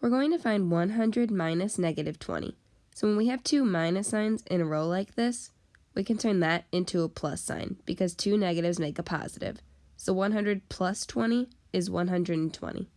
We're going to find 100 minus negative 20. So when we have two minus signs in a row like this, we can turn that into a plus sign because two negatives make a positive. So 100 plus 20 is 120.